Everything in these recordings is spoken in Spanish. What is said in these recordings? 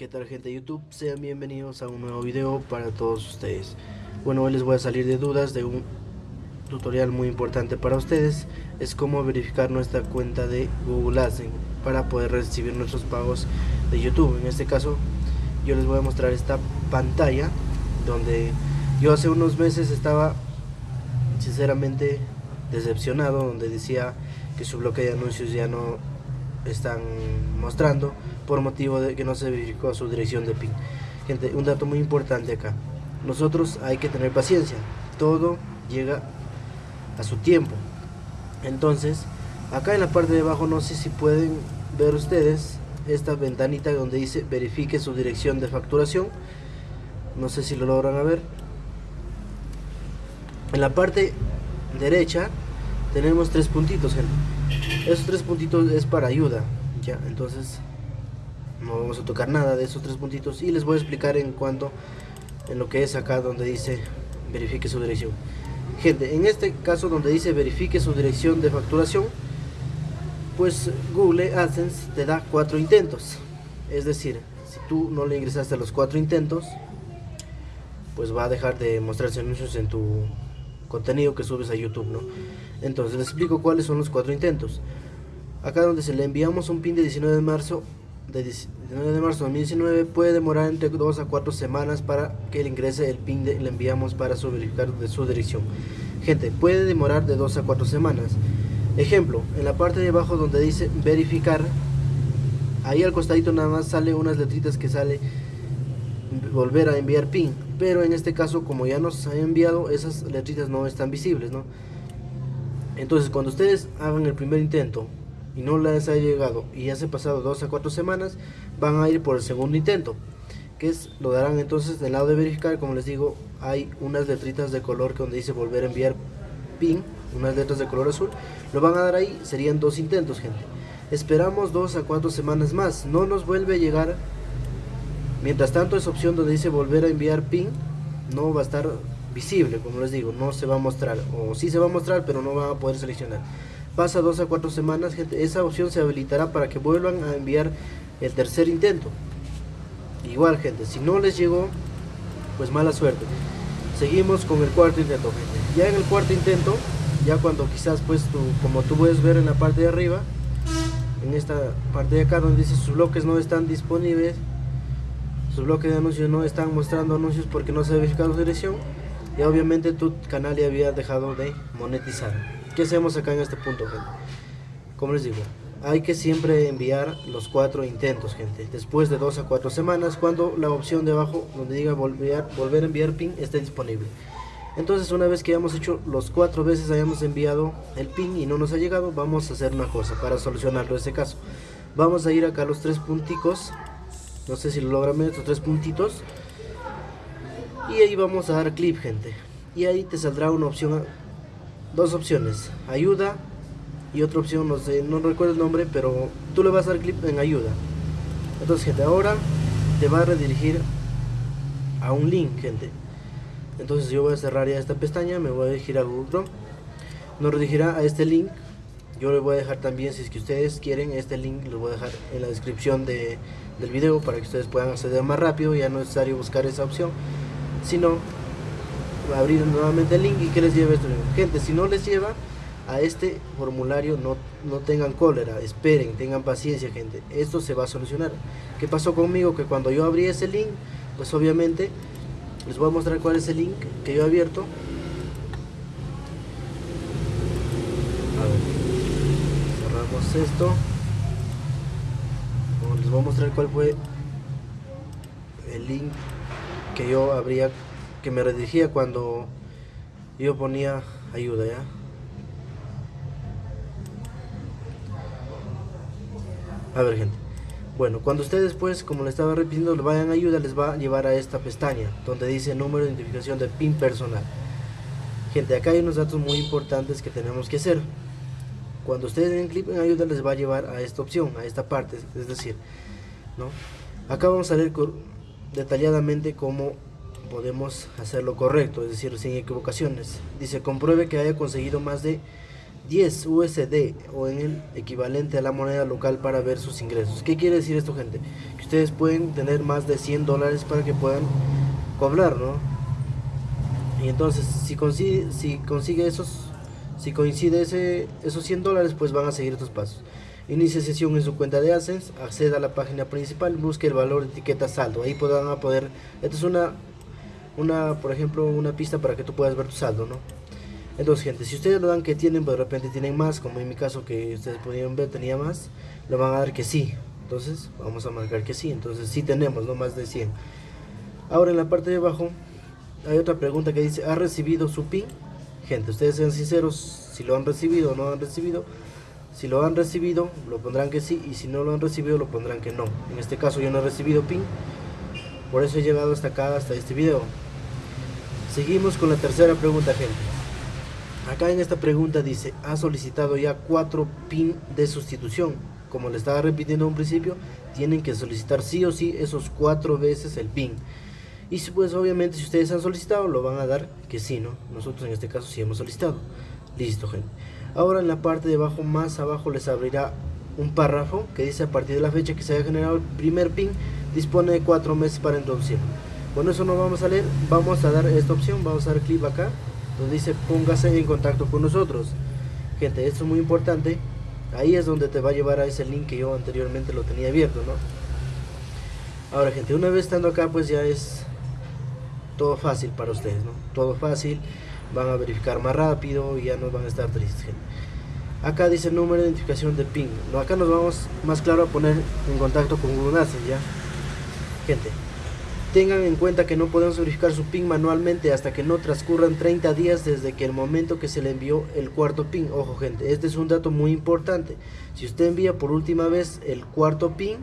¿Qué tal gente de YouTube? Sean bienvenidos a un nuevo video para todos ustedes. Bueno, hoy les voy a salir de dudas de un tutorial muy importante para ustedes. Es cómo verificar nuestra cuenta de Google AdSense Para poder recibir nuestros pagos de YouTube. En este caso, yo les voy a mostrar esta pantalla Donde yo hace unos meses estaba sinceramente decepcionado Donde decía que su bloque de anuncios ya no están mostrando por de que no se verificó su dirección de PIN. Gente, un dato muy importante acá. Nosotros hay que tener paciencia. Todo llega a su tiempo. Entonces, acá en la parte de abajo no sé si pueden ver ustedes esta ventanita donde dice verifique su dirección de facturación. No sé si lo logran ver. En la parte derecha tenemos tres puntitos, gente esos tres puntitos es para ayuda ya entonces no vamos a tocar nada de esos tres puntitos y les voy a explicar en cuanto en lo que es acá donde dice verifique su dirección gente en este caso donde dice verifique su dirección de facturación pues Google AdSense te da cuatro intentos es decir si tú no le ingresaste a los cuatro intentos pues va a dejar de mostrarse anuncios en tu contenido que subes a YouTube, ¿no? Entonces les explico cuáles son los cuatro intentos. Acá donde se le enviamos un pin de 19 de marzo de 19 de marzo de 2019 puede demorar entre 2 a 4 semanas para que le ingrese el pin de le enviamos para su verificar de su dirección. Gente, puede demorar de 2 a 4 semanas. Ejemplo, en la parte de abajo donde dice verificar, ahí al costadito nada más sale unas letritas que sale volver a enviar pin pero en este caso como ya nos ha enviado esas letritas no están visibles ¿no? entonces cuando ustedes hagan el primer intento y no les ha llegado y ya se ha pasado dos a cuatro semanas van a ir por el segundo intento que es lo darán entonces del lado de verificar como les digo hay unas letritas de color que donde dice volver a enviar pin unas letras de color azul lo van a dar ahí serían dos intentos gente esperamos dos a cuatro semanas más no nos vuelve a llegar Mientras tanto esa opción donde dice volver a enviar PIN no va a estar visible, como les digo, no se va a mostrar, o sí se va a mostrar, pero no va a poder seleccionar. Pasa dos a cuatro semanas, gente, esa opción se habilitará para que vuelvan a enviar el tercer intento. Igual, gente, si no les llegó, pues mala suerte. Seguimos con el cuarto intento, gente. Ya en el cuarto intento, ya cuando quizás pues tú, como tú puedes ver en la parte de arriba, en esta parte de acá donde dice sus bloques no están disponibles, su bloque de anuncios no están mostrando anuncios porque no se ha verificado su dirección y obviamente tu canal ya había dejado de monetizar. ¿Qué hacemos acá en este punto? Como les digo, hay que siempre enviar los cuatro intentos, gente. Después de dos a cuatro semanas, cuando la opción de abajo, donde diga volver, a enviar PIN, esté disponible. Entonces, una vez que hayamos hecho los cuatro veces, hayamos enviado el PIN y no nos ha llegado, vamos a hacer una cosa para solucionarlo este caso. Vamos a ir acá a los tres punticos no sé si lo logran estos tres puntitos y ahí vamos a dar clip gente y ahí te saldrá una opción dos opciones ayuda y otra opción no sé no recuerdo el nombre pero tú le vas a dar clip en ayuda. Entonces gente ahora te va a redirigir a un link gente. Entonces yo voy a cerrar ya esta pestaña me voy a dirigir a Google Chrome nos redirigirá a este link. Yo le voy a dejar también si es que ustedes quieren este link lo voy a dejar en la descripción de, del video para que ustedes puedan acceder más rápido. Ya no es necesario buscar esa opción sino abrir nuevamente el link y que les lleve esto. Gente si no les lleva a este formulario no, no tengan cólera esperen tengan paciencia gente. Esto se va a solucionar. Qué pasó conmigo que cuando yo abrí ese link pues obviamente les voy a mostrar cuál es el link que yo he abierto. Esto. Les voy a mostrar cuál fue el link que yo habría que me redirigía cuando yo ponía ayuda ya a ver gente. Bueno cuando ustedes pues como le estaba repitiendo le vayan ayuda les va a llevar a esta pestaña donde dice número de identificación de pin personal. Gente acá hay unos datos muy importantes que tenemos que hacer. Cuando ustedes den clic en ayuda les va a llevar a esta opción, a esta parte, es decir, ¿no? acá vamos a ver detalladamente cómo podemos hacerlo correcto, es decir, sin equivocaciones. Dice, compruebe que haya conseguido más de 10 USD o en el equivalente a la moneda local para ver sus ingresos. ¿Qué quiere decir esto, gente? Que ustedes pueden tener más de 100 dólares para que puedan cobrar, ¿no? Y entonces, si consigue, si consigue esos, si coincide ese, esos 100 dólares, pues van a seguir estos pasos. Inicie sesión en su cuenta de AdSense, acceda a la página principal, busque el valor de etiqueta saldo. Ahí podrán poder, esto es una, una, por ejemplo, una pista para que tú puedas ver tu saldo, ¿no? Entonces, gente, si ustedes lo dan que tienen, pero de repente tienen más, como en mi caso que ustedes pudieron ver, tenía más, lo van a dar que sí. Entonces, vamos a marcar que sí. Entonces, sí tenemos, no más de 100. Ahora, en la parte de abajo, hay otra pregunta que dice, ¿ha recibido su PIN? Gente, ustedes sean sinceros, si lo han recibido o no han recibido. Si lo han recibido, lo pondrán que sí, y si no lo han recibido, lo pondrán que no. En este caso, yo no he recibido PIN, por eso he llegado hasta acá, hasta este video. Seguimos con la tercera pregunta, gente. Acá en esta pregunta dice, ha solicitado ya cuatro PIN de sustitución. Como le estaba repitiendo un principio, tienen que solicitar sí o sí esos cuatro veces el PIN. Y pues obviamente si ustedes han solicitado, lo van a dar que sí, ¿no? Nosotros en este caso sí hemos solicitado. Listo, gente. Ahora en la parte de abajo, más abajo les abrirá un párrafo que dice a partir de la fecha que se haya generado el primer PIN, dispone de cuatro meses para introducirlo. Bueno, eso no vamos a leer, vamos a dar esta opción, vamos a dar clic acá donde dice póngase en contacto con nosotros. Gente, esto es muy importante. Ahí es donde te va a llevar a ese link que yo anteriormente lo tenía abierto, ¿no? Ahora, gente, una vez estando acá, pues ya es todo fácil para ustedes, ¿no? Todo fácil, van a verificar más rápido y ya no van a estar tristes, gente. Acá dice número de identificación de PIN. No, acá nos vamos más claro a poner en contacto con Google ¿ya? Gente, Tengan en cuenta que no podemos verificar su PIN manualmente hasta que no transcurran 30 días desde que el momento que se le envió el cuarto PIN. Ojo gente, este es un dato muy importante. Si usted envía por última vez el cuarto PIN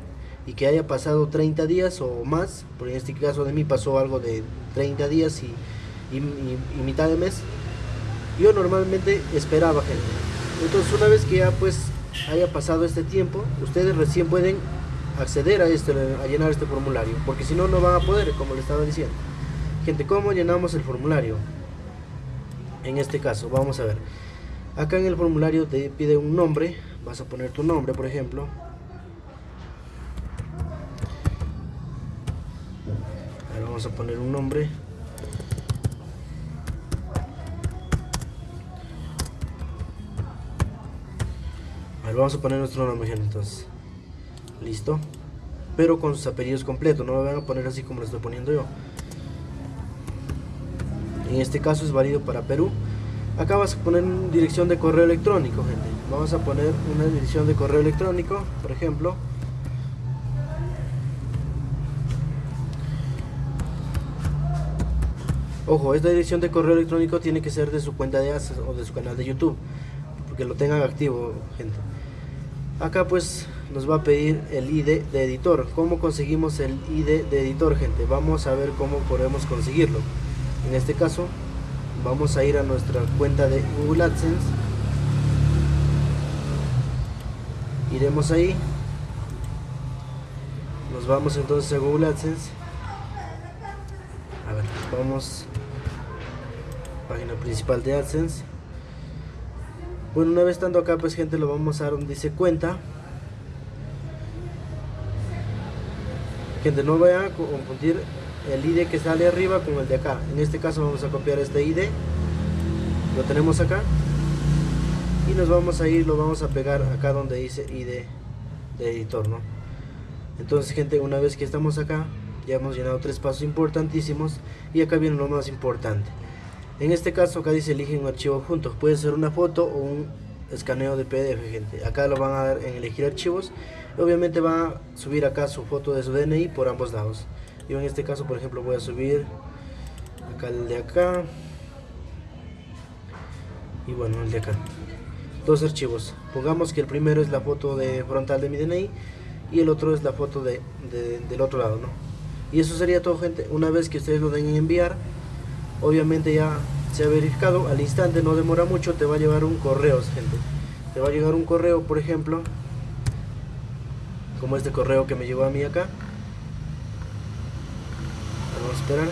y que haya pasado 30 días o más, en este caso de mí pasó algo de 30 días y, y mitad de mes, yo normalmente esperaba gente. Entonces una vez que ya pues haya pasado este tiempo, ustedes recién pueden acceder a esto, a llenar este formulario, porque si no, no van a poder, como le estaba diciendo. Gente, ¿cómo llenamos el formulario? En este caso, vamos a ver. Acá en el formulario te pide un nombre, vas a poner tu nombre, por ejemplo. Ahora vamos a poner un nombre. A vamos a poner nuestro nombre, gente, entonces listo. Pero con sus apellidos completos no lo van a poner así como lo estoy poniendo yo. En este caso es válido para Perú. Acá vas a poner dirección de correo electrónico gente. Vamos a poner una dirección de correo electrónico por ejemplo. Ojo, esta dirección de correo electrónico tiene que ser de su cuenta de ASES o de su canal de YouTube, porque lo tengan activo, gente. Acá pues nos va a pedir el ID de editor. ¿Cómo conseguimos el ID de editor, gente? Vamos a ver cómo podemos conseguirlo. En este caso, vamos a ir a nuestra cuenta de Google AdSense. Iremos ahí. Nos vamos entonces a Google AdSense. A ver, vamos página principal de AdSense. Bueno, una vez estando acá, pues gente, lo vamos a dar donde dice cuenta. Gente, no vayan a confundir el ID que sale arriba con el de acá. En este caso vamos a copiar este ID. Lo tenemos acá. Y nos vamos a ir, lo vamos a pegar acá donde dice ID de editor, ¿no? Entonces, gente, una vez que estamos acá, ya hemos llenado tres pasos importantísimos. Y acá viene lo más importante. En este caso, acá dice elige un archivo junto. Puede ser una foto o un escaneo de PDF, gente. Acá lo van a dar en elegir archivos. Obviamente va a subir acá su foto de su DNI por ambos lados. Yo en este caso, por ejemplo, voy a subir acá el de acá. Y bueno, el de acá. Dos archivos. Pongamos que el primero es la foto de frontal de mi DNI y el otro es la foto de, del otro lado, ¿no? Y eso sería todo, gente. Una vez que ustedes lo den en enviar, obviamente ya se ha verificado al instante no demora mucho te va a llevar un correo gente te va a llegar un correo por ejemplo como este correo que me llegó a mí acá. Vamos a esperar.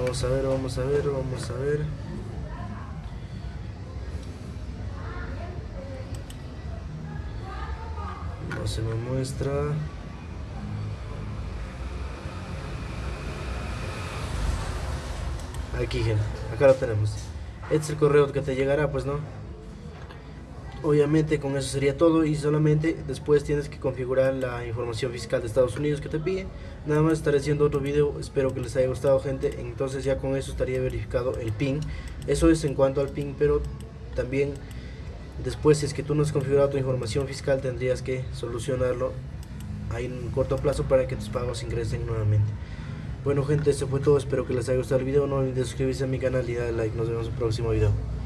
Vamos a ver, vamos a ver, vamos a ver. No se me muestra. Aquí, gente. Acá lo tenemos. Este es el correo que te llegará, pues, ¿no? Obviamente con eso sería todo y solamente después tienes que configurar la información fiscal de Estados Unidos que te pide. Nada más estaré haciendo otro video espero que les haya gustado gente. Entonces ya con eso estaría verificado el PIN. Eso es en cuanto al PIN pero también después si es que tú no has configurado tu información fiscal tendrías que solucionarlo ahí en un corto plazo para que tus pagos ingresen nuevamente. Bueno gente eso fue todo. Espero que les haya gustado el video. No olviden suscribirse a mi canal y darle like. Nos vemos en el próximo video